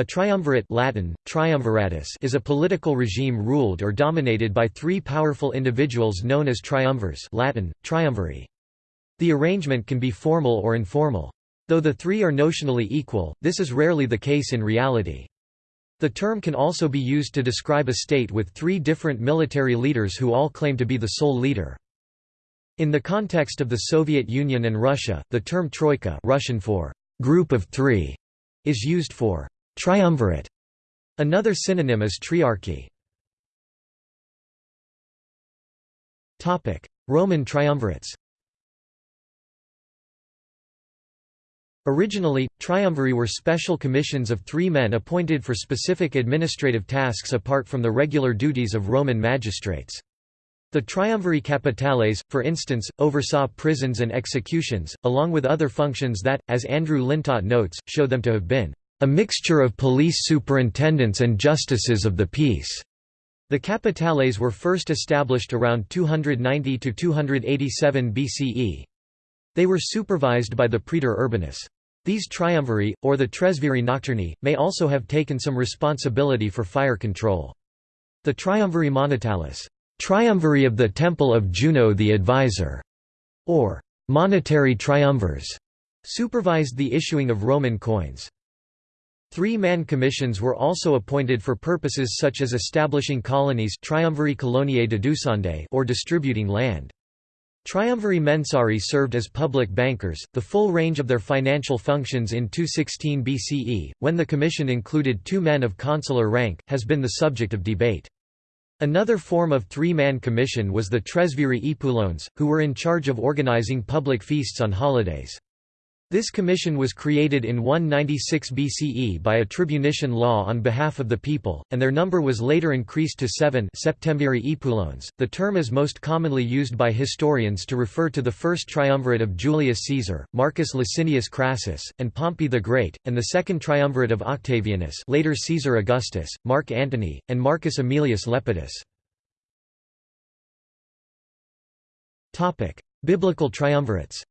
A triumvirate Latin, triumviratus is a political regime ruled or dominated by three powerful individuals known as triumvirs Latin, triumviri. The arrangement can be formal or informal. Though the three are notionally equal, this is rarely the case in reality. The term can also be used to describe a state with three different military leaders who all claim to be the sole leader. In the context of the Soviet Union and Russia, the term troika Russian for group of three is used for triumvirate. Another synonym is triarchy. Roman triumvirates Originally, triumviri were special commissions of three men appointed for specific administrative tasks apart from the regular duties of Roman magistrates. The triumviri capitales, for instance, oversaw prisons and executions, along with other functions that, as Andrew Lintott notes, show them to have been a mixture of police superintendents and justices of the peace. The capitales were first established around 290–287 BCE. They were supervised by the praetor urbanus. These triumviri, or the tresviri nocturni, may also have taken some responsibility for fire control. The triumviri monetalis triumviri of the Temple of Juno the Advisor, or monetary triumvirs, supervised the issuing of Roman coins. Three-man commissions were also appointed for purposes such as establishing colonies or distributing land. Triumviri mensari served as public bankers, the full range of their financial functions in 216 BCE, when the commission included two men of consular rank, has been the subject of debate. Another form of three-man commission was the tresviri epulones, who were in charge of organizing public feasts on holidays. This commission was created in 196 BCE by a tribunician law on behalf of the people, and their number was later increased to seven. The term is most commonly used by historians to refer to the first triumvirate of Julius Caesar, Marcus Licinius Crassus, and Pompey the Great, and the second triumvirate of Octavianus later Caesar Augustus, Mark Antony, and Marcus Aemilius Lepidus. Biblical triumvirates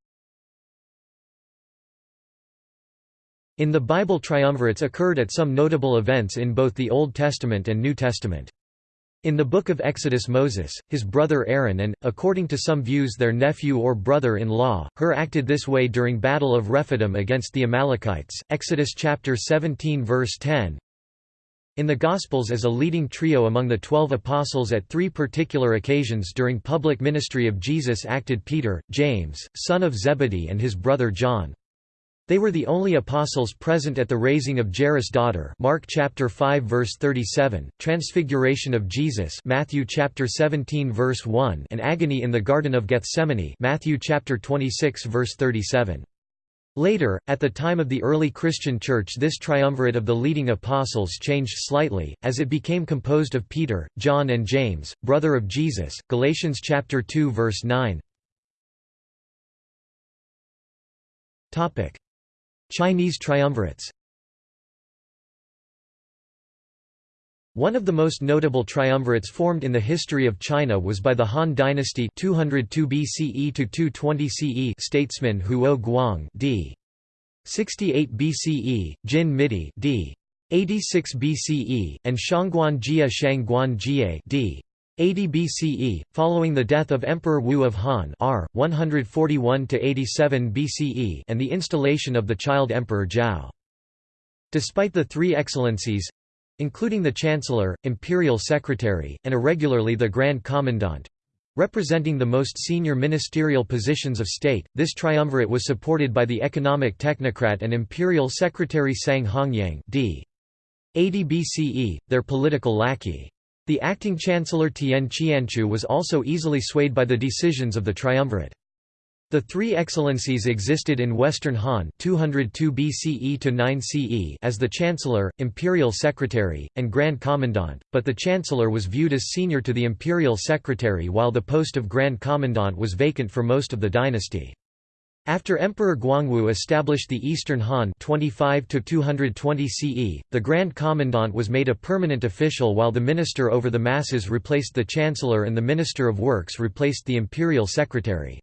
In the Bible triumvirates occurred at some notable events in both the Old Testament and New Testament. In the Book of Exodus Moses, his brother Aaron and, according to some views their nephew or brother-in-law, Hur acted this way during Battle of Rephidim against the Amalekites Exodus chapter 17 verse 10. In the Gospels as a leading trio among the twelve apostles at three particular occasions during public ministry of Jesus acted Peter, James, son of Zebedee and his brother John. They were the only apostles present at the raising of Jairus' daughter Mark chapter 5 verse 37, transfiguration of Jesus Matthew chapter 17 verse 1 and agony in the garden of Gethsemane Matthew chapter 26 verse 37. Later, at the time of the early Christian Church this triumvirate of the leading apostles changed slightly, as it became composed of Peter, John and James, brother of Jesus Galatians chapter 2 verse 9. Chinese triumvirates One of the most notable triumvirates formed in the history of China was by the Han dynasty 202 BCE to 220 CE statesman Huo Guang d. 68 BCE, Jin Midi d. 86 BCE, and Shangguan Jia Shangguan Jie d. 80 BCE, following the death of Emperor Wu of Han R. 141–87 BCE and the installation of the child Emperor Zhao. Despite the three excellencies—including the Chancellor, Imperial Secretary, and irregularly the Grand Commandant, Representing the most senior ministerial positions of state, this triumvirate was supported by the economic technocrat and imperial secretary Sang Hongyang d. 80 BCE, their political lackey. The acting chancellor Tian Qianchu was also easily swayed by the decisions of the triumvirate. The three excellencies existed in Western Han 202 BCE to 9 CE as the chancellor, imperial secretary, and grand commandant, but the chancellor was viewed as senior to the imperial secretary while the post of grand commandant was vacant for most of the dynasty. After Emperor Guangwu established the Eastern Han 25 220 CE, the Grand Commandant was made a permanent official while the Minister over the Masses replaced the Chancellor and the Minister of Works replaced the Imperial Secretary.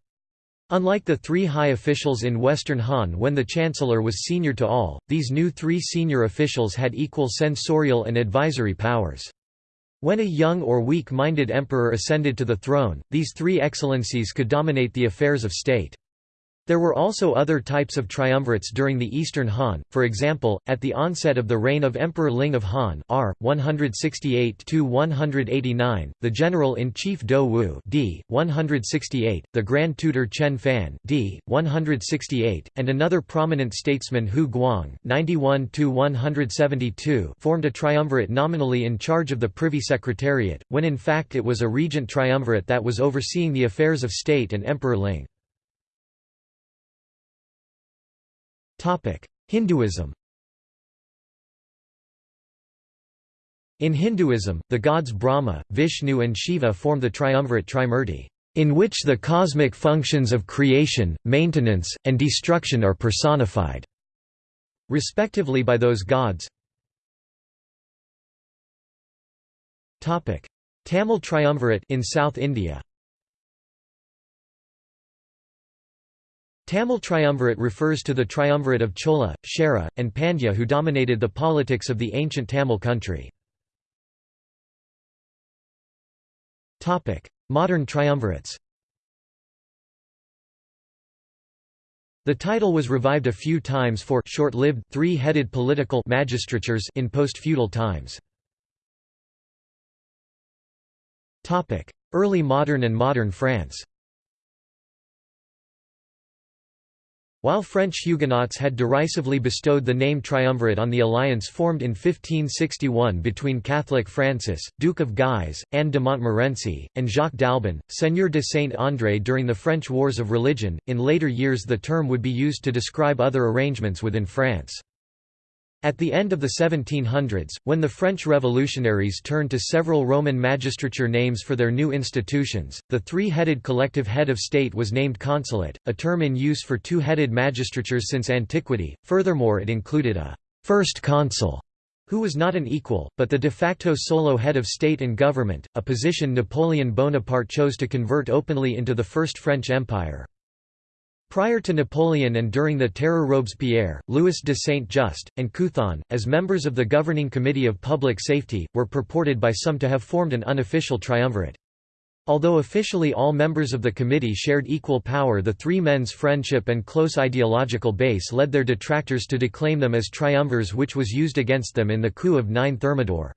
Unlike the three high officials in Western Han when the chancellor was senior to all, these new three senior officials had equal censorial and advisory powers. When a young or weak-minded emperor ascended to the throne, these three excellencies could dominate the affairs of state. There were also other types of triumvirates during the Eastern Han, for example, at the onset of the reign of Emperor Ling of Han R. 168–189, the General-in-Chief Dou Wu d. 168, the Grand Tutor Chen Fan d. 168, and another prominent statesman Hu Guang 91–172 formed a triumvirate nominally in charge of the Privy Secretariat, when in fact it was a regent triumvirate that was overseeing the affairs of state and Emperor Ling. Hinduism. In Hinduism, the gods Brahma, Vishnu and Shiva form the triumvirate Trimurti, in which the cosmic functions of creation, maintenance, and destruction are personified, respectively by those gods. Tamil triumvirate in South India Tamil triumvirate refers to the triumvirate of Chola, Chera, and Pandya who dominated the politics of the ancient Tamil country. Modern triumvirates The title was revived a few times for short-lived three-headed political magistratures in post-feudal times. Early modern and modern France While French Huguenots had derisively bestowed the name triumvirate on the alliance formed in 1561 between Catholic Francis, Duke of Guise, Anne de Montmorency, and Jacques d'Albon, Seigneur de Saint-André during the French Wars of Religion, in later years the term would be used to describe other arrangements within France. At the end of the 1700s, when the French revolutionaries turned to several Roman magistrature names for their new institutions, the three-headed collective head of state was named consulate, a term in use for two-headed magistratures since antiquity. Furthermore it included a first consul, who was not an equal, but the de facto solo head of state and government, a position Napoleon Bonaparte chose to convert openly into the First French Empire. Prior to Napoleon and during the Terror Robespierre, Louis de Saint-Just, and Couthon, as members of the Governing Committee of Public Safety, were purported by some to have formed an unofficial triumvirate. Although officially all members of the committee shared equal power the three men's friendship and close ideological base led their detractors to declaim them as triumvirs which was used against them in the coup of 9 Thermidor.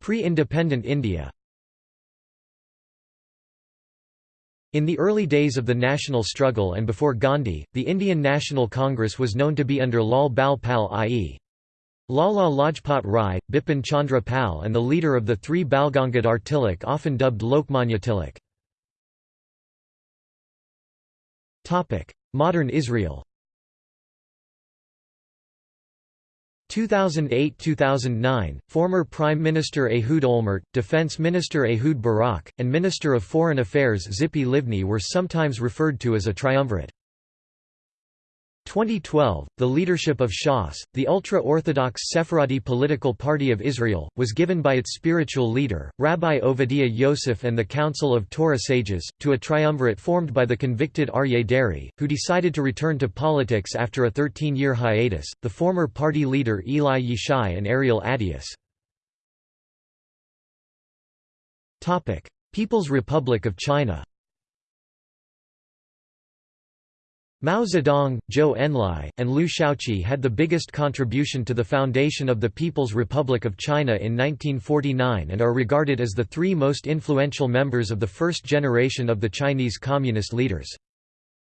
Pre-independent India In the early days of the national struggle and before Gandhi, the Indian National Congress was known to be under Lal Bal Pal i.e. Lala Lajpat Rai, Bipin Chandra Pal and the leader of the three Balgangadhar Tilak often dubbed Lokmanya Tilak. Modern Israel 2008–2009, former Prime Minister Ehud Olmert, Defense Minister Ehud Barak, and Minister of Foreign Affairs Tzipi Livni were sometimes referred to as a triumvirate. 2012, the leadership of Shas, the ultra-Orthodox Sephardi political party of Israel, was given by its spiritual leader, Rabbi Ovadia Yosef and the Council of Torah sages, to a triumvirate formed by the convicted Aryeh Deri, who decided to return to politics after a 13-year hiatus, the former party leader Eli Yishai and Ariel Attias. People's Republic of China Mao Zedong, Zhou Enlai, and Liu Shaoqi had the biggest contribution to the foundation of the People's Republic of China in 1949 and are regarded as the three most influential members of the first generation of the Chinese communist leaders.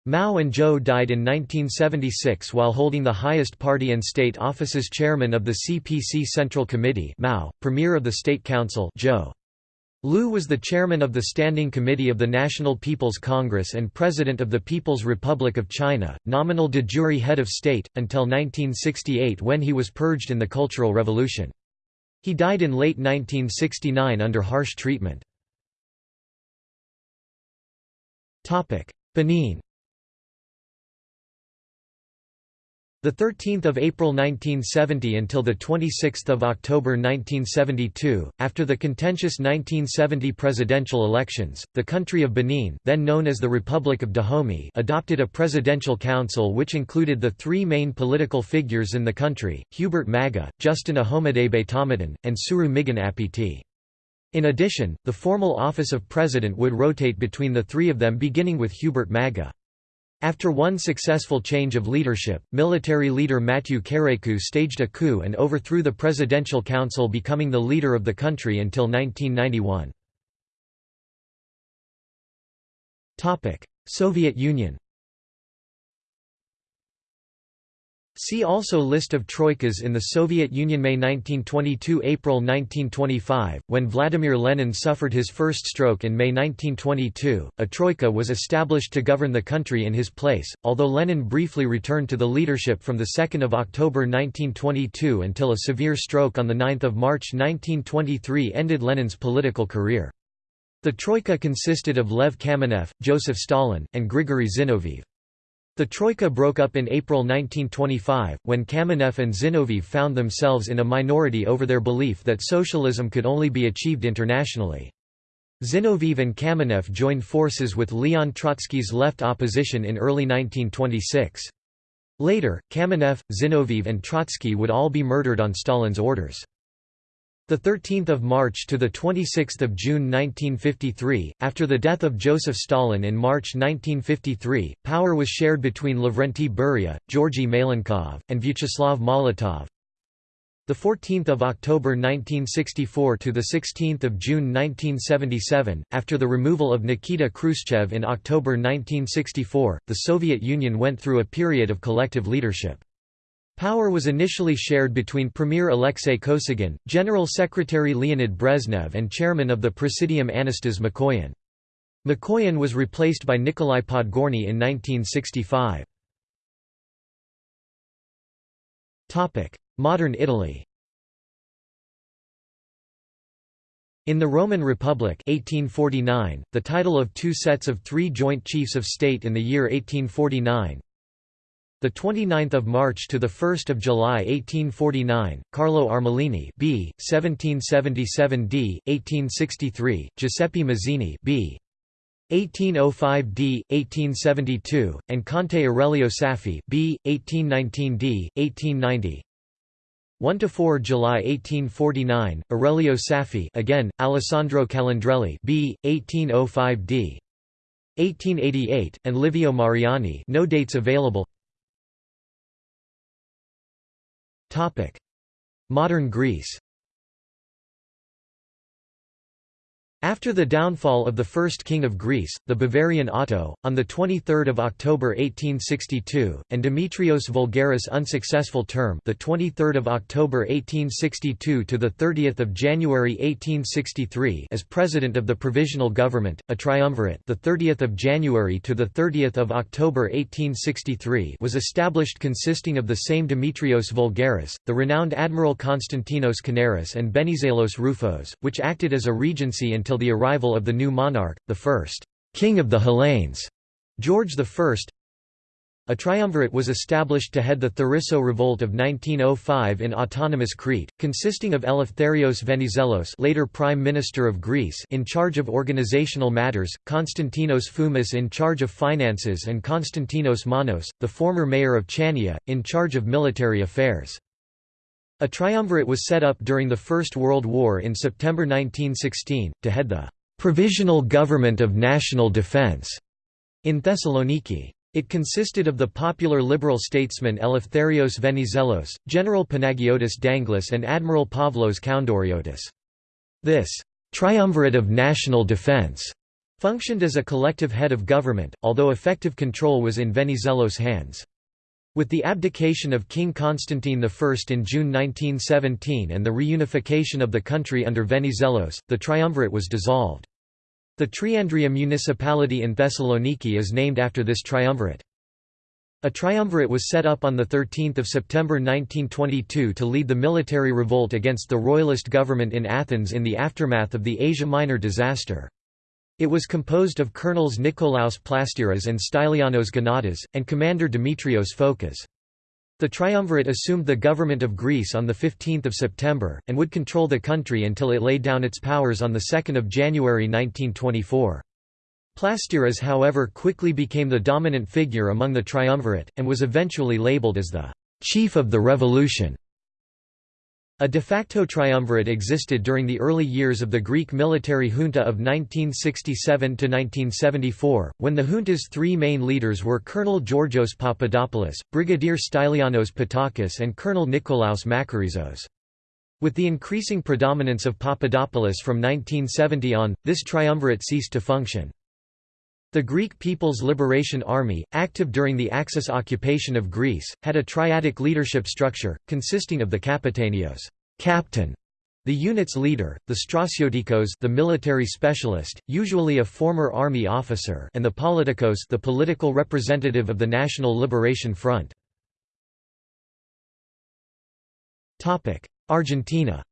Mao and Zhou died in 1976 while holding the highest party and state offices chairman of the CPC Central Committee Mao, Premier of the State Council Zhou. Liu was the chairman of the Standing Committee of the National People's Congress and president of the People's Republic of China, nominal de jure head of state, until 1968 when he was purged in the Cultural Revolution. He died in late 1969 under harsh treatment. Benin The 13th of April 1970 until the 26th of October 1972, after the contentious 1970 presidential elections, the country of Benin, then known as the Republic of Dahomey, adopted a presidential council which included the three main political figures in the country: Hubert Maga, Justin Ahomadabe Tamadan, and Sourou Migan Apithy. In addition, the formal office of president would rotate between the three of them beginning with Hubert Maga. After one successful change of leadership, military leader Matthew Kérékou staged a coup and overthrew the Presidential Council becoming the leader of the country until 1991. Soviet Union See also List of troikas in the Soviet Union May 1922 – April 1925, when Vladimir Lenin suffered his first stroke in May 1922, a troika was established to govern the country in his place, although Lenin briefly returned to the leadership from 2 October 1922 until a severe stroke on 9 March 1923 ended Lenin's political career. The troika consisted of Lev Kamenev, Joseph Stalin, and Grigory Zinoviev. The Troika broke up in April 1925, when Kamenev and Zinoviev found themselves in a minority over their belief that socialism could only be achieved internationally. Zinoviev and Kamenev joined forces with Leon Trotsky's left opposition in early 1926. Later, Kamenev, Zinoviev and Trotsky would all be murdered on Stalin's orders. The 13th of March to the 26th of June 1953, after the death of Joseph Stalin in March 1953, power was shared between Lavrenti Beria, Georgy Malenkov, and Vyacheslav Molotov. The 14th of October 1964 to the 16th of June 1977, after the removal of Nikita Khrushchev in October 1964, the Soviet Union went through a period of collective leadership. Power was initially shared between Premier Alexei Kosygin, General Secretary Leonid Brezhnev and Chairman of the Presidium Anastas Mikoyan. Mikoyan was replaced by Nikolai Podgorny in 1965. Modern Italy In the Roman Republic 1849, the title of two sets of three joint chiefs of state in the year 1849 the 29th of March to the 1st of July 1849, Carlo Armellini, b. 1777 d. 1863, Giuseppe Mazzini, b. 1805 d. 1872, and Conte Aurelio Saffi, b. 1819 d. 1890. 1 to 4 July 1849, Aurelio Saffi, again Alessandro Calandrelli, b. 1805 d. 1888, and Livio Mariani. No dates available. Modern Greece After the downfall of the first king of Greece, the Bavarian Otto, on 23 October 1862, and Demetrios Voulgaris' unsuccessful term the 23 October 1862 to the 30 January 1863 as president of the Provisional Government, a triumvirate the 30th of January to the 30 October 1863 was established consisting of the same Demetrios Voulgaris, the renowned Admiral Konstantinos Kanaris and Benizelos Roufos, which acted as a regency until until the arrival of the new monarch, the first king of the Hellenes, George I. A triumvirate was established to head the Theriso revolt of 1905 in autonomous Crete, consisting of Eleftherios Venizelos later Prime Minister of Greece in charge of organizational matters, Konstantinos Foumis in charge of finances and Konstantinos Manos, the former mayor of Chania, in charge of military affairs. A triumvirate was set up during the First World War in September 1916, to head the «Provisional Government of National Defense» in Thessaloniki. It consisted of the popular liberal statesman Eleftherios Venizelos, General Panagiotis Danglis and Admiral Pavlos Kountouriotis. This «triumvirate of national defense» functioned as a collective head of government, although effective control was in Venizelos' hands. With the abdication of King Constantine I in June 1917 and the reunification of the country under Venizelos, the triumvirate was dissolved. The Triandria municipality in Thessaloniki is named after this triumvirate. A triumvirate was set up on 13 September 1922 to lead the military revolt against the royalist government in Athens in the aftermath of the Asia Minor disaster. It was composed of colonels Nikolaos Plastiras and Stylianos Gonatas, and commander Dimitrios Fokas. The triumvirate assumed the government of Greece on 15 September, and would control the country until it laid down its powers on 2 January 1924. Plastiras however quickly became the dominant figure among the triumvirate, and was eventually labeled as the «chief of the revolution». A de facto triumvirate existed during the early years of the Greek military junta of 1967–1974, when the junta's three main leaders were Colonel Georgios Papadopoulos, Brigadier Stylianos Pattakos and Colonel Nikolaos Makarezos. With the increasing predominance of Papadopoulos from 1970 on, this triumvirate ceased to function. The Greek People's Liberation Army, active during the Axis occupation of Greece, had a triadic leadership structure, consisting of the Kapetanios captain", the unit's leader, the Stratiotikos the military specialist, usually a former army officer and the Politikos the political representative of the National Liberation Front. Argentina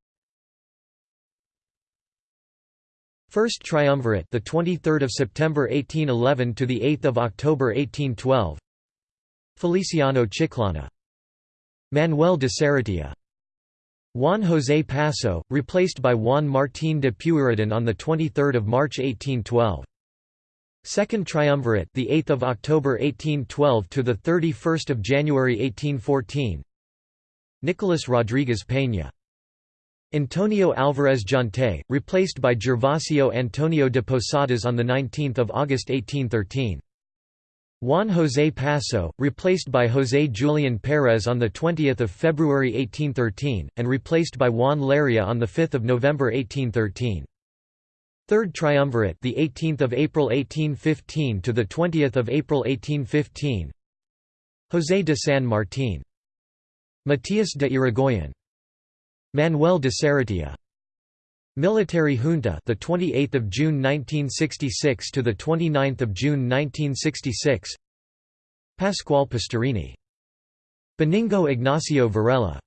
First Triumvirate, the 23rd of September 1811 to the 8th of October 1812. Feliciano Chiclana. Manuel de Sarratea. Juan José Paso, replaced by Juan Martín de Pueyrredón on the 23rd of March 1812. Second Triumvirate, the 8th of October 1812 to the 31st of January 1814. Nicolas Rodríguez Peña. Antonio Álvarez Jonte, replaced by Gervasio Antonio de Posadas on 19 August 1813. Juan José Paso, replaced by José Julián Pérez on 20 February 1813, and replaced by Juan Larrea on 5 November 1813. Third Triumvirate, the 18th of April 1815 to the 20th of April 1815. José de San Martín, Matías de Irigoyen, Manuel de Sarratea. Military junta, the 28th of June 1966 to the 29th of June 1966. Pascual Pastorini. Benigno Ignacio Varela.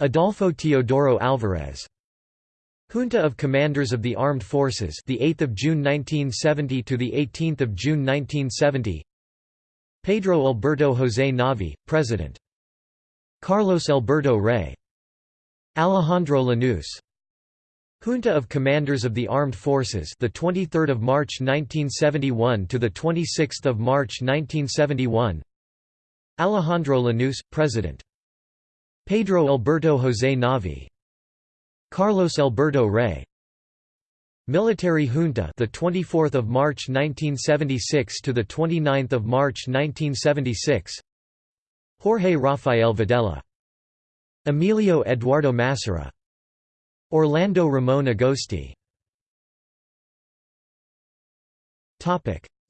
Adolfo Teodoro Alvarez. Junta of Commanders of the Armed Forces, the 8th of June 1970 to the 18th of June 1970. Pedro Alberto José Gnavi, President. Carlos Alberto Rey. Alejandro Lanús Junta of Commanders of the Armed Forces the 23rd of March 1971 to the 26th of March 1971 Alejandro Lanús president. Pedro Alberto José Gnavi. Carlos Alberto Rey. Military Junta the 24th of March 1976 to the 29th of March 1976 Jorge Rafael Videla Emilio Eduardo Massera Orlando Ramon Agosti.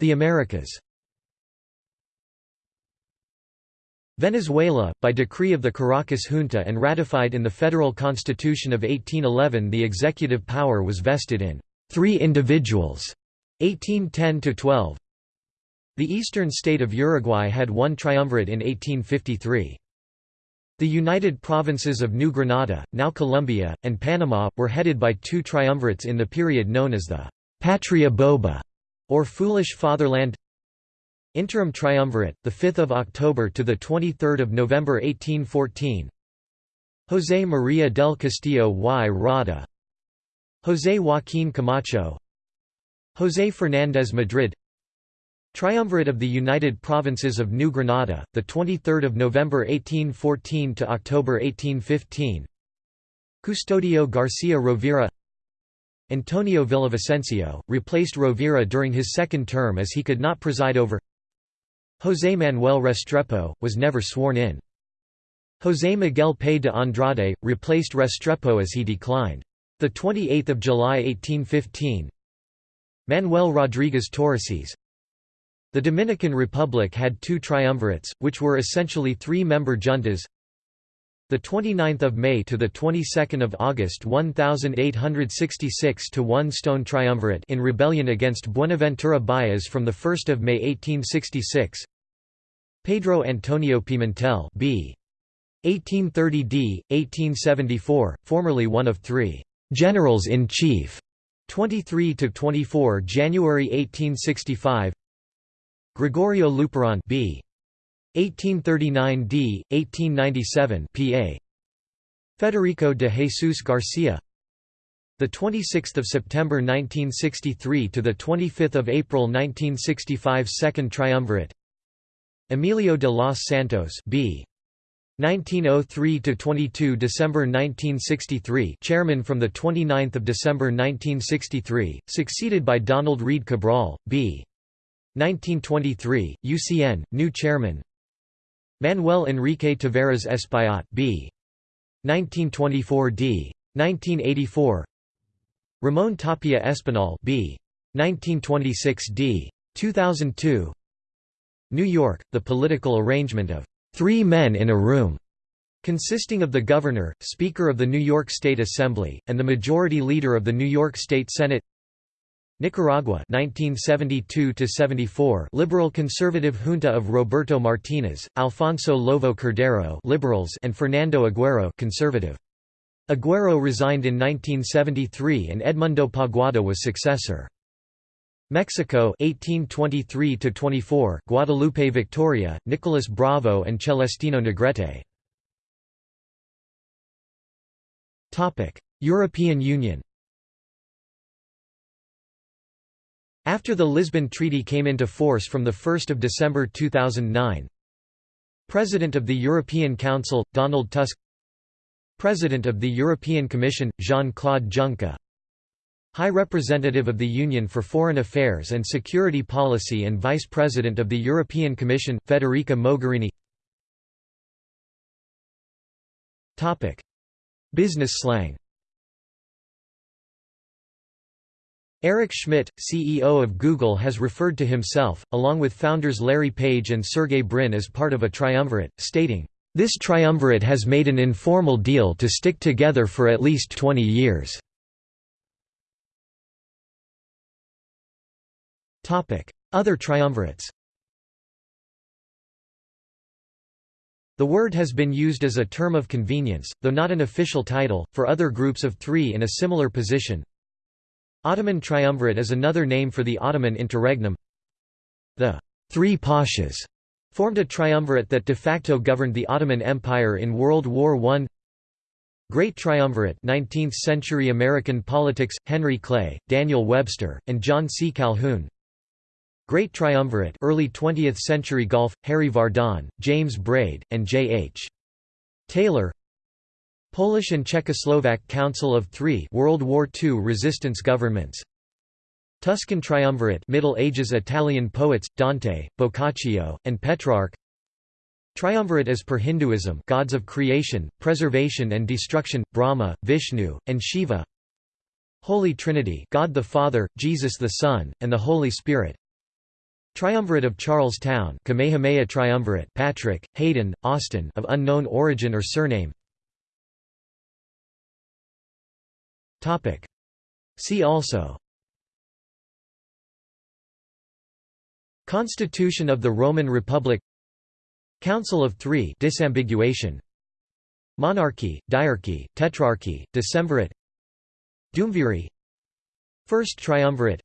The Americas. Venezuela, by decree of the Caracas junta and ratified in the Federal Constitution of 1811 the executive power was vested in three individuals 1810–12 The eastern state of Uruguay had one triumvirate in 1853. The United Provinces of New Granada, now Colombia, and Panama, were headed by two triumvirates in the period known as the «Patria Boba» or Foolish Fatherland. Interim Triumvirate, 5 October to 23 November 1814 José María del Castillo y Rada. José Joaquín Camacho. José Fernández Madrid Triumvirate of the United Provinces of New Granada, the 23rd of November 1814 to October 1815. Custodio Garcia Rovira Antonio Villavicencio, replaced Rovira during his second term as he could not preside over José Manuel Restrepo, was never sworn in. José Miguel Pey de Andrade, replaced Restrepo as he declined. 28 July 1815 Manuel Rodríguez Torices the Dominican Republic had two triumvirates, which were essentially three-member juntas. The 29th of May to the 22nd of August 1866 to one stone triumvirate in rebellion against Buenaventura Baez from the 1st of May 1866. Pedro Antonio Pimentel B. 1830 d. 1874, formerly one of three generals-in-chief, 23 to 24 January 1865. Gregorio Luperon B. 1839 d. 1897 PA. Federico de Jesus Garcia the 26th of September 1963 to the 25th of April 1965 second triumvirate Emilio de los Santos B 1903 to 22 December 1963 chairman from the 29th of December 1963 succeeded by Donald Reid Cabral B 1923 UCN new chairman. Manuel Enrique Taveras Espaillat B. 1924 d. 1984 Ramon Tapia Espinal B. 1926 d. 2002 New York, the political arrangement of three men in a room, consisting of the governor, Speaker of the New York State Assembly, and the Majority Leader of the New York State Senate Nicaragua 1972 74 Liberal Conservative junta of Roberto Martinez, Alfonso Lovo Cordero Liberals and Fernando Aguero Conservative Aguero resigned in 1973 and Edmundo Paguaga was successor. Mexico 1823 24 Guadalupe Victoria, Nicolas Bravo and Celestino Negrete. Topic: European Union. After the Lisbon Treaty came into force from 1 December 2009, President of the European Council Donald Tusk. President of the European Commission, Jean-Claude Juncker. High Representative of the Union for Foreign Affairs and Security Policy and Vice President of the European Commission, Federica Mogherini. Business slang Eric Schmidt, CEO of Google has referred to himself, along with founders Larry Page and Sergey Brin as part of a triumvirate, stating, this triumvirate has made an informal deal to stick together for at least 20 years. Other triumvirates The word has been used as a term of convenience, though not an official title, for other groups of three in a similar position. Ottoman triumvirate is another name for the Ottoman interregnum. The Three Pashas formed a triumvirate that de facto governed the Ottoman Empire in World War I. Great Triumvirate 19th century American politics, Henry Clay, Daniel Webster, and John C. Calhoun Great Triumvirate early 20th century Gulf, Harry Vardon, James Braid, and J. H. Taylor Polish and Czechoslovak Council of Three World War II resistance governments. Tuscan Triumvirate Middle Ages Italian poets, Dante, Boccaccio, and Petrarch. Triumvirate as per Hinduism gods of creation, preservation and destruction, Brahma, Vishnu, and Shiva. Holy Trinity God the Father, Jesus the Son, and the Holy Spirit. Triumvirate of Charlestown Kamehameha Triumvirate Patrick, Hayden, Austin of unknown origin or surname See also. Constitution of the Roman Republic. Council of Three disambiguation. Monarchy, diarchy, tetrarchy, decemvirate. Duumvirate First triumvirate.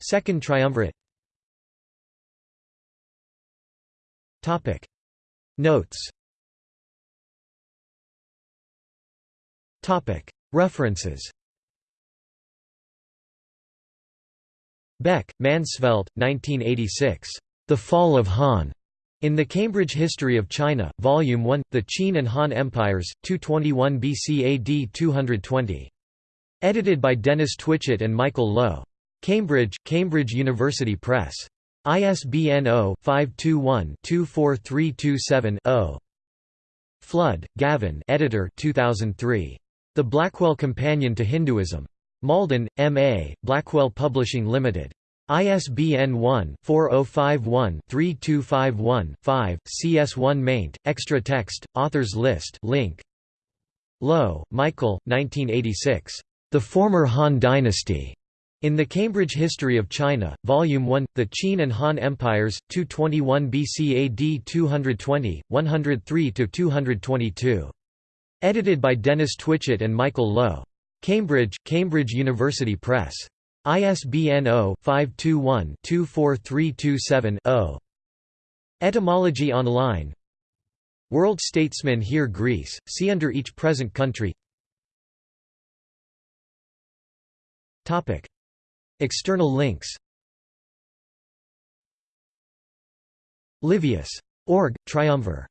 Second triumvirate. Topic. Notes. Topic References Beck, Mansvelt, 1986. The Fall of Han. In the Cambridge History of China, Volume 1, The Qin and Han Empires, 221 BC AD 220. Edited by Dennis Twitchett and Michael Loewe. Cambridge, Cambridge University Press. ISBN 0-521-24327-0. Flood, Gavin editor 2003. The Blackwell Companion to Hinduism. Malden, M.A., Blackwell Publishing Limited. ISBN 1-4051-3251-5, CS1 maint, extra text, authors list link. Loewe, Michael, 1986. The Former Han Dynasty. In the Cambridge History of China, Volume 1, The Qin and Han Empires, 221 BC AD 220, 103–222. Edited by Dennis Twitchett and Michael Loewe. Cambridge, Cambridge University Press. ISBN 0-521-24327-0. Etymology online World statesmen here Greece, see under each present country External links Livius. Org. Triumvir